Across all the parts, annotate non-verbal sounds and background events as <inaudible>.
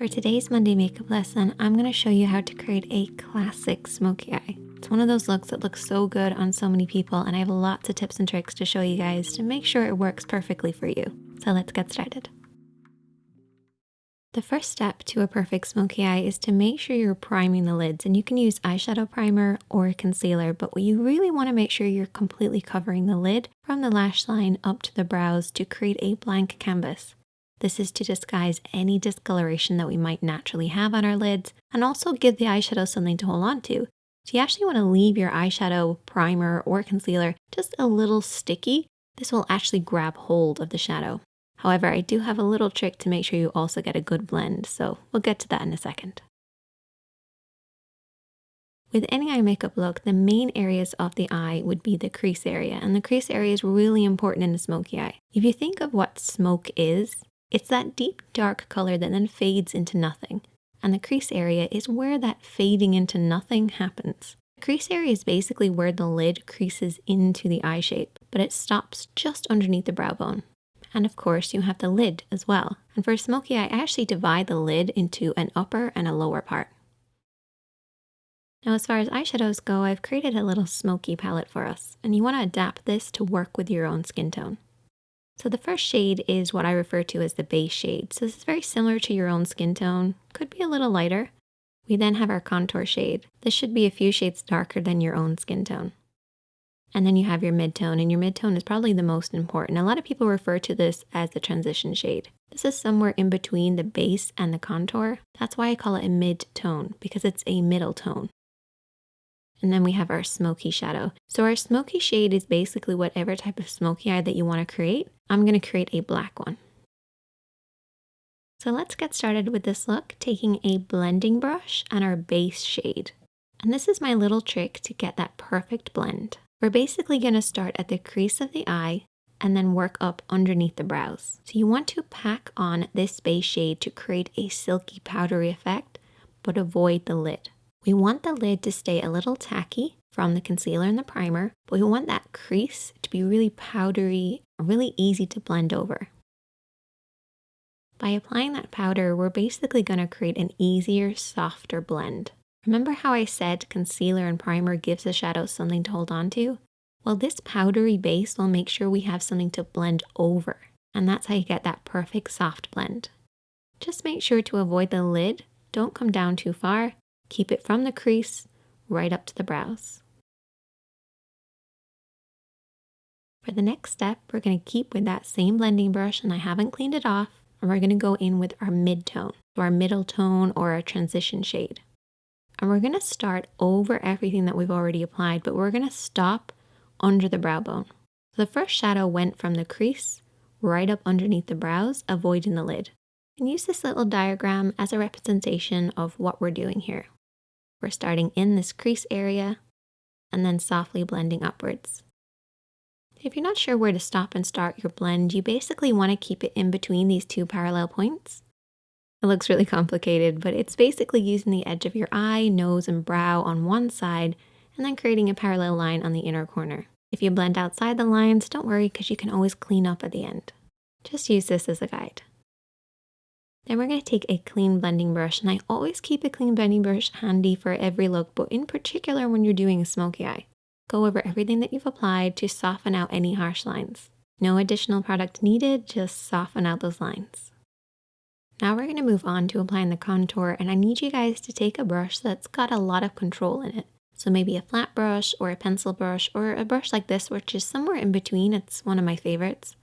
For today's Monday makeup lesson, I'm going to show you how to create a classic smoky eye. It's one of those looks that looks so good on so many people and I have lots of tips and tricks to show you guys to make sure it works perfectly for you. So let's get started. The first step to a perfect smoky eye is to make sure you're priming the lids and you can use eyeshadow primer or concealer, but what you really want to make sure you're completely covering the lid from the lash line up to the brows to create a blank canvas. This is to disguise any discoloration that we might naturally have on our lids and also give the eyeshadow something to hold on to. So you actually want to leave your eyeshadow primer or concealer just a little sticky. This will actually grab hold of the shadow. However, I do have a little trick to make sure you also get a good blend, so we'll get to that in a second. With any eye makeup look, the main areas of the eye would be the crease area, and the crease area is really important in a smoky eye. If you think of what smoke is, it's that deep dark color that then fades into nothing. And the crease area is where that fading into nothing happens. The crease area is basically where the lid creases into the eye shape, but it stops just underneath the brow bone. And of course, you have the lid as well. And for a smoky eye, I actually divide the lid into an upper and a lower part. Now, as far as eyeshadows go, I've created a little smoky palette for us, and you want to adapt this to work with your own skin tone. So the first shade is what I refer to as the base shade. So this is very similar to your own skin tone, could be a little lighter. We then have our contour shade. This should be a few shades darker than your own skin tone. And then you have your midtone, and your midtone is probably the most important. A lot of people refer to this as the transition shade. This is somewhere in between the base and the contour. That's why I call it a mid-tone, because it's a middle tone. And then we have our smoky shadow. So our smoky shade is basically whatever type of smoky eye that you want to create. I'm going to create a black one. So let's get started with this look, taking a blending brush and our base shade. And this is my little trick to get that perfect blend. We're basically going to start at the crease of the eye and then work up underneath the brows. So you want to pack on this base shade to create a silky powdery effect, but avoid the lid. We want the lid to stay a little tacky from the concealer and the primer, but we want that crease to be really powdery, really easy to blend over. By applying that powder, we're basically going to create an easier, softer blend. Remember how I said concealer and primer gives the shadow something to hold on to? Well, this powdery base will make sure we have something to blend over, and that's how you get that perfect soft blend. Just make sure to avoid the lid, don't come down too far, Keep it from the crease right up to the brows. For the next step, we're going to keep with that same blending brush and I haven't cleaned it off. And we're going to go in with our mid-tone, so our middle tone or our transition shade. And we're going to start over everything that we've already applied, but we're going to stop under the brow bone. So the first shadow went from the crease right up underneath the brows, avoiding the lid. And use this little diagram as a representation of what we're doing here. We're starting in this crease area and then softly blending upwards. If you're not sure where to stop and start your blend, you basically want to keep it in between these two parallel points. It looks really <laughs> complicated, but it's basically using the edge of your eye, nose, and brow on one side, and then creating a parallel line on the inner corner. If you blend outside the lines, don't worry because you can always clean up at the end. Just use this as a guide. Then we're going to take a clean blending brush, and I always keep a clean blending brush handy for every look, but in particular when you're doing a smoky eye. Go over everything that you've applied to soften out any harsh lines. No additional product needed, just soften out those lines. Now we're going to move on to applying the contour, and I need you guys to take a brush that's got a lot of control in it. So maybe a flat brush or a pencil brush or a brush like this, which is somewhere in between. It's one of my favorites.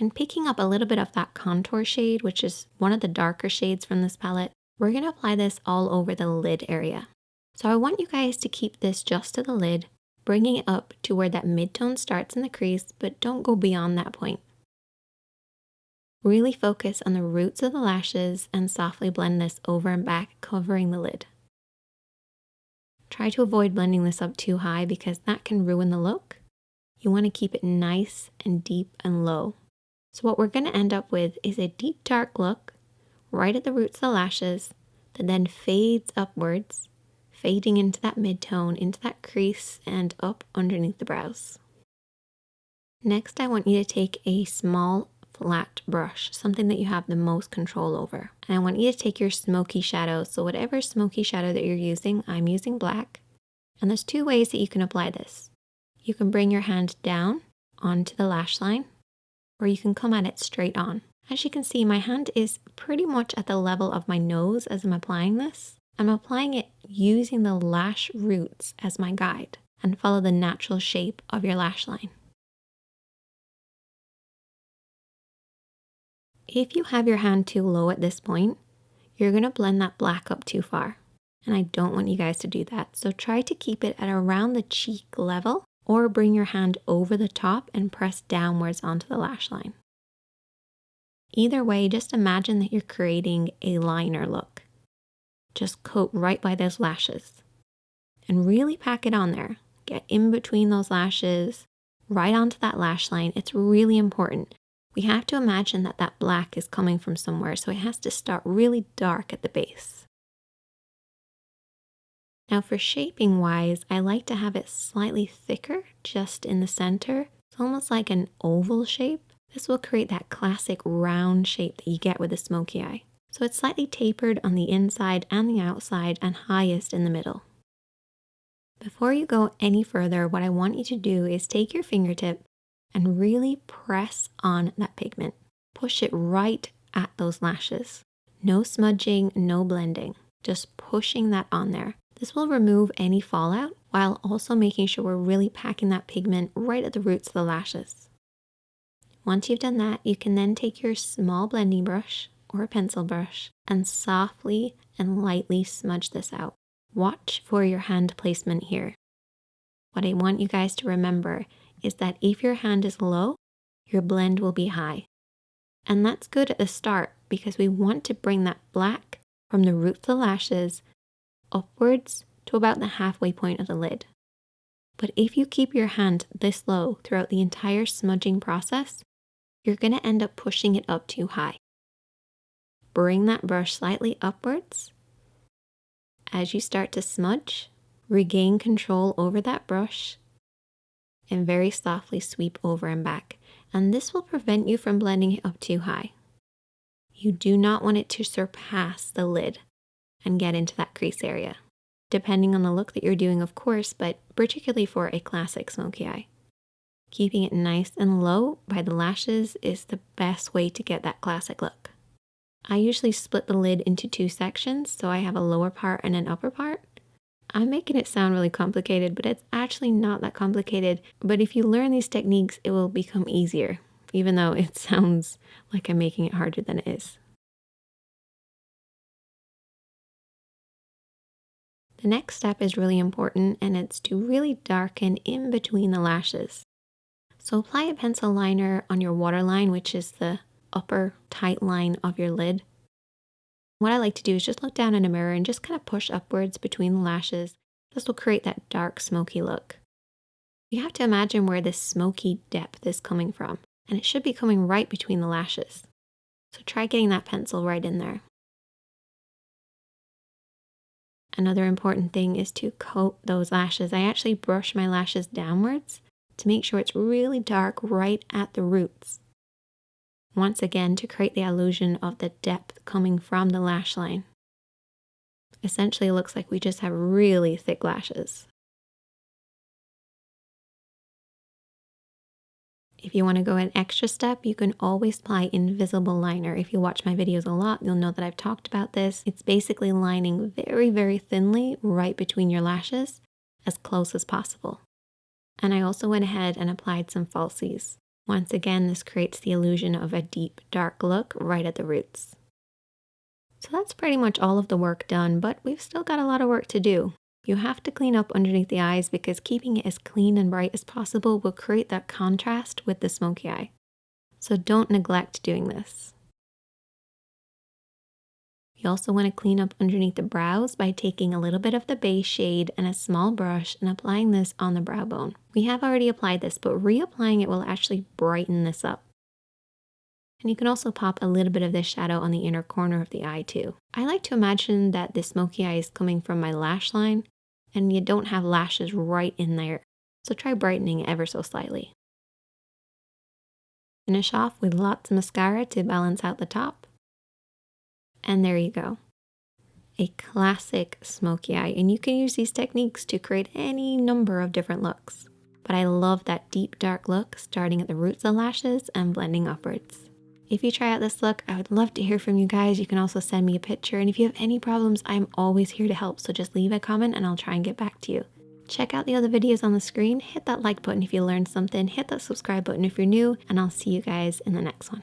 And picking up a little bit of that contour shade, which is one of the darker shades from this palette, we're going to apply this all over the lid area. So I want you guys to keep this just to the lid, bringing it up to where that mid-tone starts in the crease, but don't go beyond that point. Really focus on the roots of the lashes and softly blend this over and back, covering the lid. Try to avoid blending this up too high because that can ruin the look. You want to keep it nice and deep and low. So what we're going to end up with is a deep dark look right at the roots of the lashes that then fades upwards, fading into that mid-tone, into that crease and up underneath the brows. Next, I want you to take a small flat brush, something that you have the most control over. And I want you to take your smoky shadow. So whatever smoky shadow that you're using, I'm using black. And there's two ways that you can apply this. You can bring your hand down onto the lash line, or you can come at it straight on. As you can see, my hand is pretty much at the level of my nose as I'm applying this. I'm applying it using the lash roots as my guide and follow the natural shape of your lash line. If you have your hand too low at this point, you're going to blend that black up too far. And I don't want you guys to do that. So try to keep it at around the cheek level or bring your hand over the top and press downwards onto the lash line. Either way, just imagine that you're creating a liner look. Just coat right by those lashes and really pack it on there. Get in between those lashes, right onto that lash line. It's really important. We have to imagine that that black is coming from somewhere, so it has to start really dark at the base. Now for shaping wise, I like to have it slightly thicker just in the center. It's almost like an oval shape. This will create that classic round shape that you get with a smoky eye. So it's slightly tapered on the inside and the outside and highest in the middle. Before you go any further, what I want you to do is take your fingertip and really press on that pigment. Push it right at those lashes. No smudging, no blending, just pushing that on there. This will remove any fallout while also making sure we're really packing that pigment right at the roots of the lashes. Once you've done that, you can then take your small blending brush or a pencil brush and softly and lightly smudge this out. Watch for your hand placement here. What I want you guys to remember is that if your hand is low, your blend will be high. And that's good at the start because we want to bring that black from the root of the lashes upwards to about the halfway point of the lid. But if you keep your hand this low throughout the entire smudging process, you're going to end up pushing it up too high. Bring that brush slightly upwards. As you start to smudge, regain control over that brush and very softly sweep over and back. And this will prevent you from blending it up too high. You do not want it to surpass the lid and get into that crease area, depending on the look that you're doing, of course, but particularly for a classic smoky eye. Keeping it nice and low by the lashes is the best way to get that classic look. I usually split the lid into two sections, so I have a lower part and an upper part. I'm making it sound really complicated, but it's actually not that complicated. But if you learn these techniques, it will become easier, even though it <laughs> sounds like I'm making it harder than it is. The next step is really important and it's to really darken in between the lashes. So apply a pencil liner on your waterline, which is the upper tight line of your lid. What I like to do is just look down in a mirror and just kind of push upwards between the lashes. This will create that dark smoky look. You have to imagine where this smoky depth is coming from, and it should be coming right between the lashes. So try getting that pencil right in there. Another important thing is to coat those lashes. I actually brush my lashes downwards to make sure it's really dark right at the roots. Once again, to create the illusion of the depth coming from the lash line. Essentially, it looks like we just have really thick lashes. If you want to go an extra step, you can always apply invisible liner. If you watch my videos a lot, you'll know that I've talked about this. It's basically lining very, very thinly right between your lashes as close as possible. And I also went ahead and applied some falsies. Once again, this creates the illusion of a deep, dark look right at the roots. So that's pretty much all of the work done, but we've still got a lot of work to do. You have to clean up underneath the eyes because keeping it as clean and bright as possible will create that contrast with the smoky eye. So don't neglect doing this. You also want to clean up underneath the brows by taking a little bit of the base shade and a small brush and applying this on the brow bone. We have already applied this, but reapplying it will actually brighten this up. And you can also pop a little bit of this shadow on the inner corner of the eye too. I like to imagine that the smoky eye is coming from my lash line and you don't have lashes right in there. So try brightening ever so slightly. Finish off with lots of mascara to balance out the top. And there you go. A classic smoky eye. And you can use these techniques to create any number of different looks. But I love that deep dark look starting at the roots of lashes and blending upwards. If you try out this look, I would love to hear from you guys. You can also send me a picture. And if you have any problems, I'm always here to help. So just leave a comment and I'll try and get back to you. Check out the other videos on the screen, hit that like button if you learned something, hit that subscribe button if you're new, and I'll see you guys in the next one.